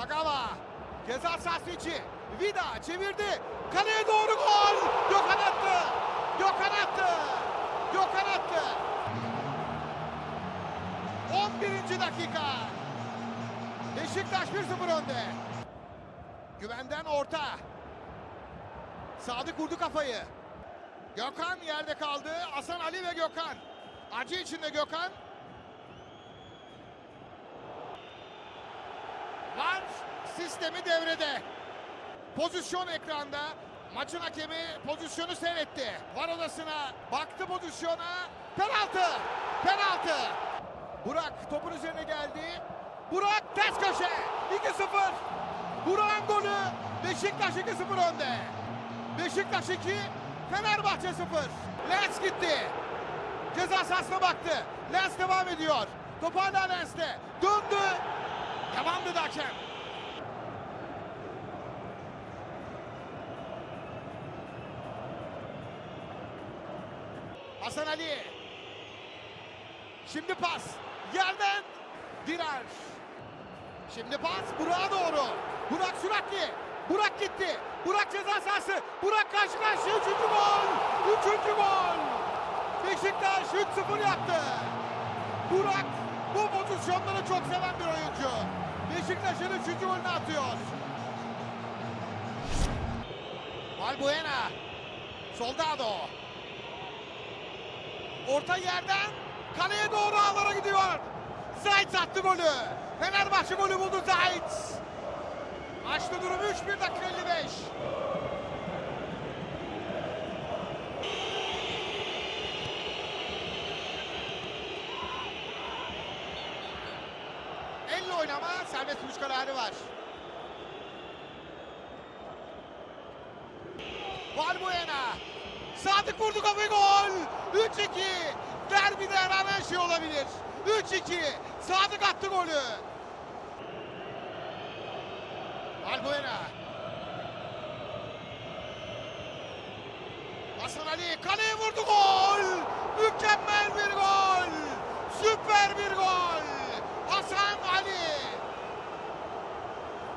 Kagawa ceza sahası içi. Vida çevirdi. Kaleye doğru gol. Gökhan attı. Gökhan attı. Gökhan attı. 11. dakika. Beşiktaş 1-0 önde. Güvenden orta. Sadık vurdu kafayı. Gökhan yerde kaldı. Hasan Ali ve Gökhan. Acı içinde Gökhan. Var sistemi devrede. Pozisyon ekranda. Maçın hakemi pozisyonu seyretti. Var odasına baktı pozisyona. Penaltı. Penaltı. Burak topun üzerine geldi. Burak ters köşe. 2-0. Burak'ın golü. Beşiktaş 2-0 önde. Beşiktaş 2, Fenerbahçe 0. Lens gitti. Ceza sahasına baktı. Lens devam ediyor. Top hala Lens'te. Döndü. Devam dedi hakem. Hasan Ali. Şimdi pas. Yerden Dirar. Şimdi pas Burak'a doğru. Burak süratli. Burak gitti. Burak ceza sahası. Burak karşı karşıya. Üçüncü gol. Üçüncü gol. Beşiktaş 3-0 yaptı. Burak bu pozisyonları çok seven bir oyuncu. Beşiktaş'ın üçüncü golünü atıyor. Valbuena. Soldado. Orta yerden kaleye doğru ağlara gidiyor. Zayt attı golü. Fenerbahçe golü buldu Zayt. Maçta durum 3-1 dakika 55. Elle oynama serbest vuruş kararı var. Valbuena. Sadık vurdu kafayı gol. 3-2. Derbide her an şey olabilir. 3-2. Sadık attı golü. Valbuena. Hasan Ali kaleye vurdu gol. Mükemmel bir gol. Süper bir gol. Hasan Ali.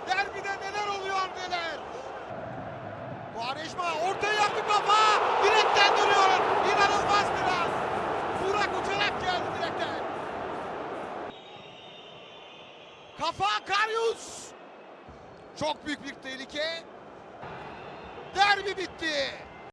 Derbide neler oluyor neler. Quaresma ortaya yaptı kafa. Çok büyük bir tehlike. Derbi bitti.